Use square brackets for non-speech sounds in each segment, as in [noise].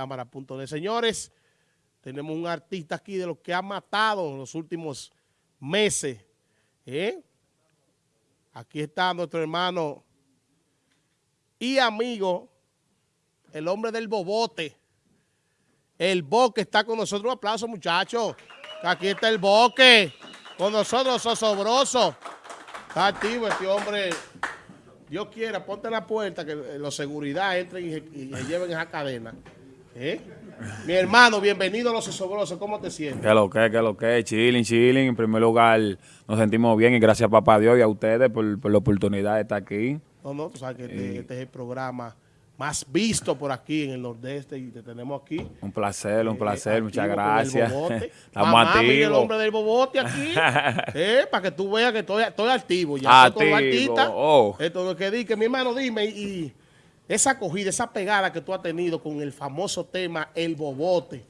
cámara.de. Señores, tenemos un artista aquí de los que ha matado en los últimos meses. ¿eh? Aquí está nuestro hermano y amigo, el hombre del bobote. El Boque está con nosotros. Un aplauso, muchachos. Aquí está el Boque. Con nosotros, Sosobroso. Está activo este hombre. Dios quiera, ponte en la puerta que los seguridad entren y, y, lleven esa cadena. ¿Eh? Mi hermano, bienvenido a Los Sosobrosos. ¿Cómo te sientes? Que lo que, que lo que, chilling, chilling. En primer lugar, nos sentimos bien y gracias a papá Dios y a ustedes por, por la oportunidad de estar aquí. No, no, tú sabes que este, este es el programa más visto por aquí en el nordeste y te tenemos aquí. Un placer, un eh, placer, muchas gracias. [laughs] Estamos Mamá, activos. el hombre del bobote aquí, [laughs] eh, para que tú veas que estoy, estoy activo. Ya activo. artista. Oh. Esto lo que di, que mi hermano, dime, y esa acogida, esa pegada que tú has tenido con el famoso tema El Bobote,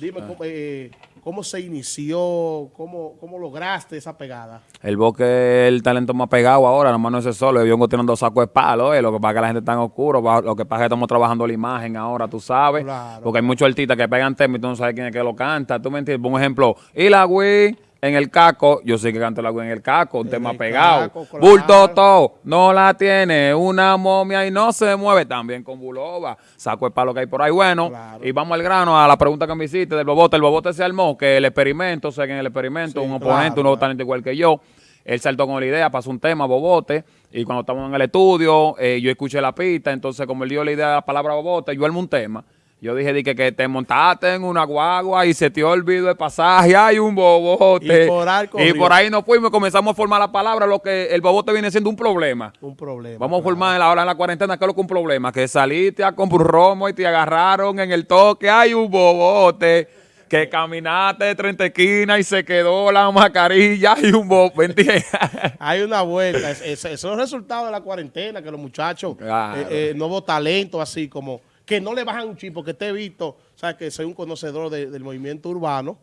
dime, ah. eh, ¿Cómo se inició? ¿Cómo, ¿Cómo, lograste esa pegada? El Boque es el talento más pegado ahora, nomás no es el solo. Yo vengo tirando sacos de palo, eh. lo que pasa es que la gente está en oscuro, lo que pasa es que estamos trabajando la imagen ahora, tú sabes. porque hay muchos artistas que pegan temas y tú no sabes quién es que lo canta. ¿Tú me entiendes? Por un ejemplo, y la Wii en el caco, yo sé que canto agua en el caco, un tema pegado. Bulto no la tiene, una momia y no se mueve. También con Bulova, saco el palo que hay por ahí. Bueno, y vamos al grano, a la pregunta que me hiciste del Bobote. El Bobote se armó, que el experimento, sé que en el experimento, un oponente, un nuevo talento igual que yo, él saltó con la idea, pasó un tema, Bobote, y cuando estábamos en el estudio, eh, yo escuché la pista, entonces como él dio la idea de la palabra Bobote, yo armé un tema. Yo dije, que, que te montaste en una guagua y se te olvidó el pasaje, hay un bobote. Y por, ahí, nos fuimos y comenzamos a formar la palabra, lo que el bobote viene siendo un problema. Un problema. Vamos a formar ahora en la cuarentena, ¿qué es lo que un problema? Que saliste a comprar un romo y te agarraron en el toque, hay un bobote. Que caminaste de 30 esquinas y se quedó la mascarilla y un bobote, ¿entiendes? [laughs] Hay una vuelta. Esos es, son los resultados de la cuarentena, que los muchachos, eh, eh, nuevo talento así como que no le bajan un chip, porque te he visto, sabes que soy un conocedor del movimiento urbano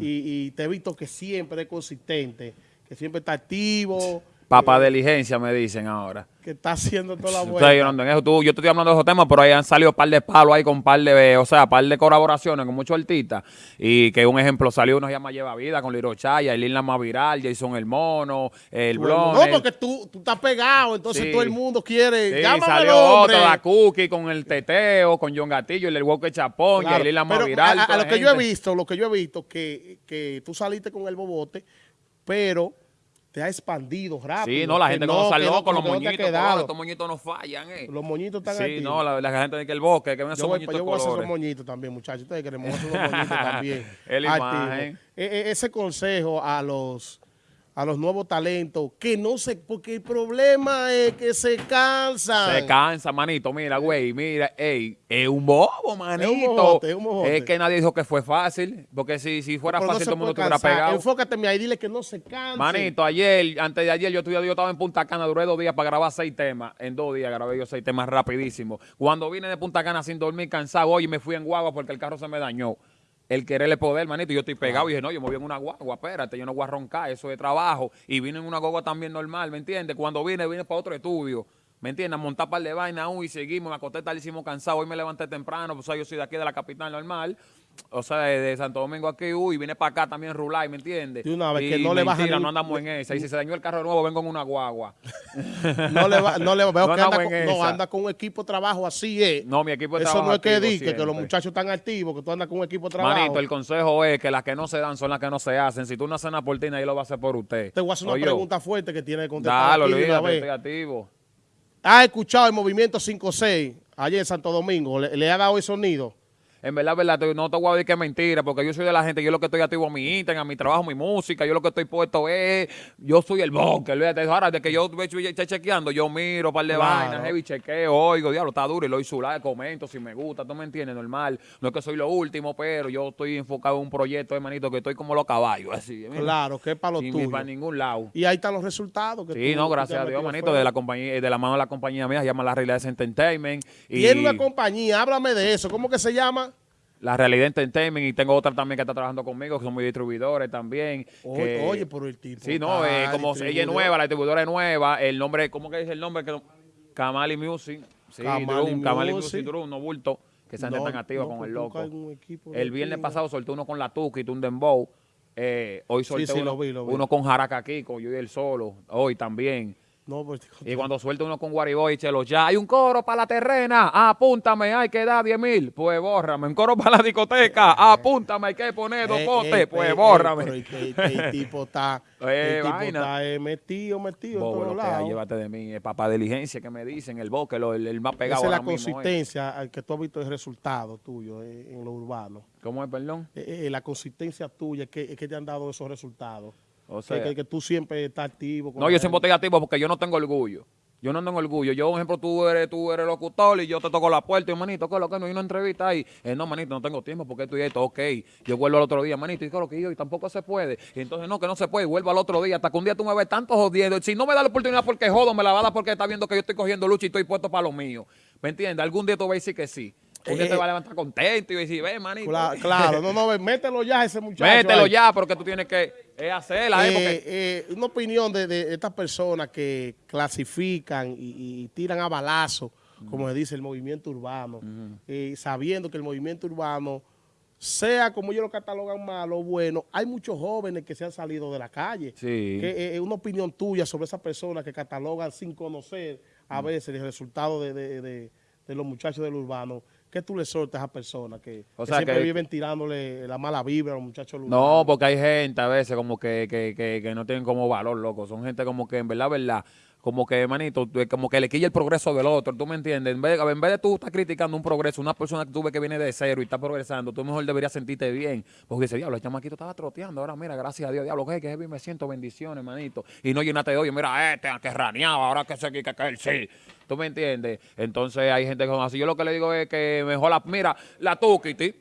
y, y, te he visto que siempre es consistente, que siempre está activo, Papa de diligencia me dicen ahora. Que está haciendo toda la vuelta. En eso. Tú, yo estoy hablando de esos temas, pero ahí han salido un par de palos ahí con un par de, o sea, par de colaboraciones con muchos artistas. Y que un ejemplo salió uno se llama Lleva Vida con Liro Chaya, el la más viral, Jason el Mono, el Blon. No, porque tú, tú estás pegado, entonces todo el mundo quiere. Sí, salió otro, la Cookie con el Teteo, con John Gatillo, el Walker Chapón, y el la más viral. A, lo que yo he visto, lo que yo he visto, que, que tú saliste con el bobote, pero te ha expandido rápido. Sí, no, la gente no, salió con los moñitos, estos moñitos no fallan, eh. Los moñitos están Sí, no, la, la, gente dice que el bosque, que ven esos moñitos Yo voy a hacer esos moñitos también, muchachos. Ustedes queremos hacer los moñitos [laughs] también. El imagen. E, e, ese consejo a los a los nuevos talentos, que no se, porque el problema es que se cansan. Se cansa, manito, mira, güey, mira, ey, es un bobo, manito. Es un mojote, es un mojote. Es que nadie dijo que fue fácil, porque si, si fuera fácil todo el mundo estuviera pegado. Enfócate ahí, dile que no se canse. Manito, ayer, antes de ayer, yo, yo estaba en Punta Cana, duré dos días para grabar seis temas, en dos días grabé yo seis temas rapidísimo. Cuando vine de Punta Cana sin dormir, cansado, hoy me fui en guagua porque el carro se me dañó el quererle poder, manito. Yo estoy pegado y dije, no, yo me voy en una guagua, espérate, yo no voy a roncar, eso es trabajo. Y vine en una guagua también normal, ¿me entiendes? Cuando vine, vine para otro estudio. ¿Me entiendes? A montar par de vaina aún y seguimos, me acosté tardísimo cansado, hoy me levanté temprano, pues yo soy de aquí de la capital normal, o sea, de, Santo Domingo aquí, uy, vine para acá también rular, ¿me entiendes? Y una vez que no le baja no andamos en esa. Y si se dañó el carro nuevo, vengo en una guagua. [laughs] no le va, no le veo que anda con, no, anda con un equipo de trabajo así, ¿eh? No, mi equipo de Eso trabajo no es que diga que los muchachos están activos, que tú andas con un equipo de trabajo. Manito, el consejo es que las que no se dan son las que no se hacen. Si tú no haces una por ti, nadie lo va a hacer por usted. Te voy a hacer una pregunta fuerte que tiene que contestar. Dale, olvídate. ¿Has escuchado el movimiento 5-6 ayer en Santo Domingo? ¿Le, ¿Le, ha dado el sonido? En verdad, verdad, no te voy a decir que es mentira, porque yo soy de la gente, yo lo que estoy activo a mi Instagram, a mi trabajo, a mi música, yo lo que estoy puesto es, yo soy el boque, ahora de que yo estoy chequeando, yo miro par de vainas, heavy chequeo, oigo, diablo, está duro, y lo doy su like, comento si me gusta, tú me entiendes, normal, no es que soy lo último, pero yo estoy enfocado en un proyecto, hermanito, que estoy como los caballos, así. claro, que es para los tuyos. para ningún lado. Y ahí están los resultados. Que sí, no, gracias a Dios, hermanito, de la compañía, de la mano de la compañía mía, se llama La Realidad Entertainment. Y Tiene una compañía, háblame de eso, ¿cómo que se llama? La Realidad Entertainment y tengo otra también que está trabajando conmigo, que son mis distribuidores también. Oye, por el tipo. Sí, no, eh, como ella es nueva, la distribuidora es nueva, el nombre, ¿cómo que dice el nombre? Camali Music. Sí, Camali, Music. Drum, no bulto. que se no, tan activa con el loco. El viernes pasado soltó uno con la Tuki, un Dembow. Eh, hoy solté uno, uno, con Jaraca Kiko, yo y él solo. Hoy también. Pues, y cuando suelta uno con Guariboy, chelo, ya hay un coro para la terrena, apúntame, hay que dar 10 mil, pues bórrame. Un coro para la discoteca, eh. apúntame, hay que poner dos eh, potes, eh, pues bórrame. el, tipo está, [laughs] el tipo está metido, metido en todos lados. Llévate de mí, el papá de diligencia que me dicen, el boque, el, el más pegado Esa es la consistencia al que tú has visto el resultado tuyo en lo urbano. ¿Cómo es, perdón? la consistencia tuya es que, que te han dado esos resultados. O sea, que, tú siempre estás activo. no, yo siempre estoy activo porque yo no tengo orgullo. Yo no tengo orgullo. Yo, por ejemplo, tú eres, tú eres locutor y yo te toco la puerta y, manito, ¿qué es lo que no? hay una entrevista ahí. Eh, no, manito, no tengo tiempo porque estoy esto, ok. Yo vuelvo al otro día, manito, y ¿qué es lo que yo? Y tampoco se puede. Y entonces, no, que no se puede. Vuelvo al otro día. Hasta que un día tú me ves tanto jodiendo. Si no me da la oportunidad porque jodo, me la va a dar porque está viendo que yo estoy cogiendo lucha y estoy puesto para lo mío. ¿Me entiendes? Algún día tú vas a decir que sí. Día te va a levantar contento y decir, ve, manito. Claro, no, no, mételo ya ese muchacho. Mételo ya, porque tú tienes que eh, hacerla. Eh, eh, una opinión de, estas personas que clasifican y, tiran a balazo, como se dice, el movimiento urbano, sabiendo que el movimiento urbano, sea como ellos lo catalogan malo o bueno, hay muchos jóvenes que se han salido de la calle. Sí. Que, una opinión tuya sobre esas personas que catalogan sin conocer a veces el resultado de los muchachos del urbano ¿Qué tú le soltas a esas personas que, siempre viven tirándole la mala vibra a los muchachos? No, porque hay gente a veces como que, que, que, que no tienen como valor, loco. Son gente como que en verdad, verdad, como que, manito, como que le quilla el progreso del otro, ¿tú me entiendes? En vez, de, en vez de tú estar criticando un progreso, una persona que tú ves que viene de cero y está progresando, tú mejor deberías sentirte bien. Porque dice, diablo, el chamaquito estaba troteando, ahora mira, gracias a Dios, diablo, que, que me siento bendiciones, manito. Y no llenate de oye, mira, este, que raneaba, ahora que sé que, que él sí. ¿Tú me entiendes? Entonces hay gente que son así. Yo lo que le digo es que mejor la, mira, la Tukiti,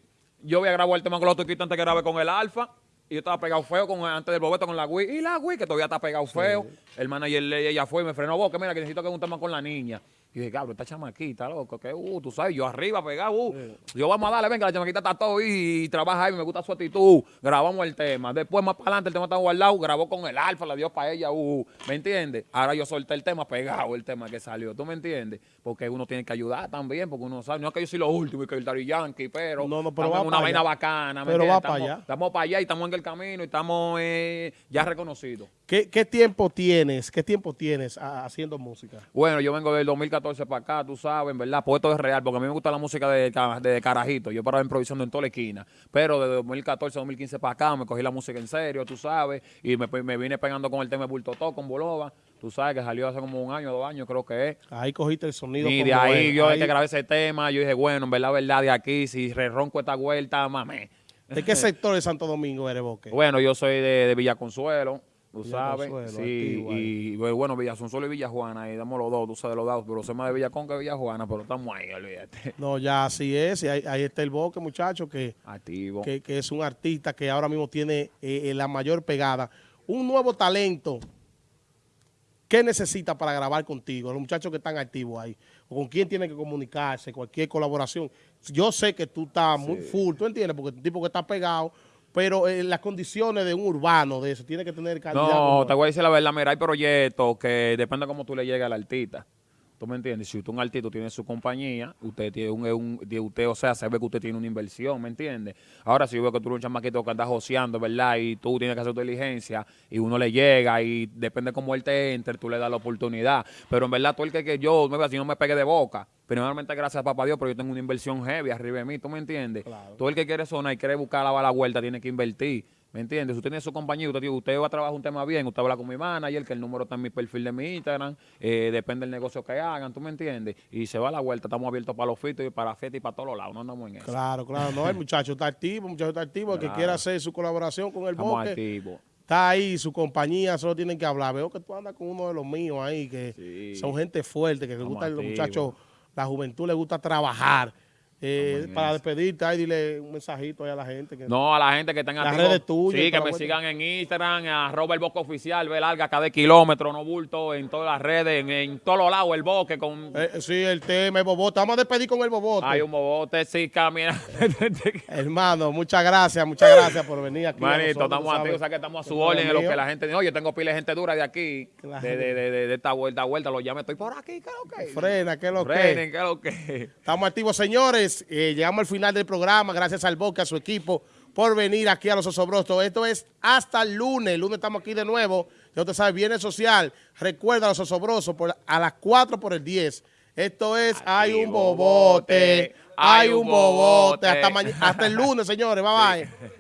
yo voy a grabar el tema con la Tukiti antes que grabe con el Alfa. Y yo estaba pegado feo con, antes del bobeto con la Wii. Y la Wii, que todavía está pegado feo. El manager ella fue y me frenó, vos, que mira, que necesito que un tema con la niña. Y dije, cabrón, esta chamaquita, loco, que, uh, tú sabes, yo arriba pegado, uh, yo vamos a darle, venga, la chamaquita está todo y, y trabaja ahí, me gusta su actitud, grabamos el tema. Después, más para adelante, el tema está guardado, grabó con el alfa, la dio para ella, uh, ¿me entiendes? Ahora yo solté el tema pegado, el tema que salió, ¿tú me entiendes? Porque uno tiene que ayudar también, porque uno sabe, no es que yo soy lo último y que el Dari Yankee, pero, no, no, pero una vaina bacana, pero va para allá. Estamos para allá y estamos en el camino y estamos eh, ya reconocidos. ¿Qué, ¿Qué, tiempo tienes, qué tiempo tienes haciendo música? Bueno, yo vengo del 2014 para acá, tú sabes, ¿verdad? Pues esto es real, porque a mí me gusta la música de, de carajito. Yo paraba improvisando en toda la esquina. Pero de 2014 a 2015 para acá me cogí la música en serio, tú sabes, y me, me vine pegando con el tema de Bulto con Boloba. Tú sabes que salió hace como un año, dos años, creo que es. Ahí cogiste el sonido. Y de ahí yo que grabé ese tema, yo dije, bueno, en verdad, verdad, de aquí, si ronco esta vuelta, mame. ¿De qué sector de Santo Domingo eres, Boque? [laughs] Bueno, yo soy de, de Villa Consuelo. Tú sabes, sí, y bueno, Villasunzuelo y Villajuana, ahí damos los dos, tú sabes los dos, pero sé más de Villacón que Villajuana, pero estamos ahí, olvídate. No, ya así es, y ahí, está el Boque, muchacho, que, Activo. Que, es un artista que ahora mismo tiene eh, eh, la mayor pegada. Un nuevo talento, ¿qué necesita para grabar contigo? Los muchachos que están activos ahí, con quién tiene que comunicarse, cualquier colaboración. Yo sé que tú estás muy full, ¿tú entiendes? Porque el tipo que está pegado pero en eh, las condiciones de un urbano de eso, tiene que tener calidad. No, te voy a decir la verdad, mira, hay proyectos que depende de cómo tú le llegues al artista. ¿Tú me entiendes? Si usted un artista tiene su compañía, usted tiene un, usted, o sea, se ve que usted tiene una inversión, ¿me entiendes? Ahora, si yo veo que tú eres un chamaquito que andas joseando, ¿verdad? Y tú tienes que hacer tu diligencia y uno le llega y depende cómo él te entre, tú le das la oportunidad. Pero en verdad, tú el que, que yo, si no me pegue de boca, primeramente gracias a papá Dios, pero yo tengo una inversión heavy arriba de mí, ¿tú me entiendes? Todo el que quiere sonar y quiere buscar la, la vuelta tiene que invertir. ¿Me entiendes? Usted tiene su compañía, usted, usted va a trabajar un tema bien, usted habla con mi manager, que el número está en mi perfil de mi Instagram, eh, depende del negocio que hagan, ¿tú me entiendes? Y se va a la vuelta, estamos abiertos para los fitos y para fiestas y para todos los lados, no andamos en eso. Claro, claro, no, el muchacho está activo, el muchacho está activo, el que quiera hacer su colaboración con el estamos activos. Está ahí, su compañía, solo tienen que hablar. Veo que tú andas con uno de los míos ahí, que son gente fuerte, que les gusta, los muchachos, la juventud le gusta trabajar. Eh, para despedirte, ahí dile un mensajito ahí a la gente. Que no, a la gente que tenga las redes tuyas. Sí, que me sigan en Instagram, arroba el bosque oficial, ve larga cada kilómetro, no bulto, en todas las redes, en, todos los lados, el bosque con... Eh, sí, el tema, el bobote. Vamos a despedir con el bobote. Hay un bobote, sí, camina. [laughs] Hermano, muchas gracias, muchas gracias por venir aquí. Manito, estamos aquí, o sea que estamos a su orden en lo que la gente dice, oye, tengo pila de gente dura de aquí, de, de, de, de, esta vuelta, vuelta, lo llame, estoy por aquí, ¿qué es lo que? Frena, ¿qué es lo que? Frenen, ¿qué es lo que? Estamos activos, señores. Señores, eh, llegamos al final del programa, gracias al Boca, a su equipo, por venir aquí a Los Osobrosos. Esto es hasta el lunes, el lunes estamos aquí de nuevo, ya usted sabe, Viernes Social, recuerda Los Osobrosos por, a las 4 por el 10. Esto es Hay un bobote, hay un bobote, hasta, hasta el lunes, señores, bye [laughs] bye.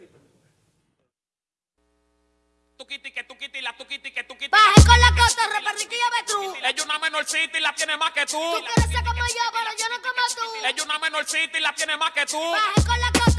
Tuquiti, que tuquiti, la tuquiti, que tuquiti. Baje con la costa, repartiquilla tú. Ella es una menorcita y la tiene más que tú. Tú quieres ser como yo, pero yo no como tú. Ella es una menorcita y la tiene más que tú. Baje con la costa.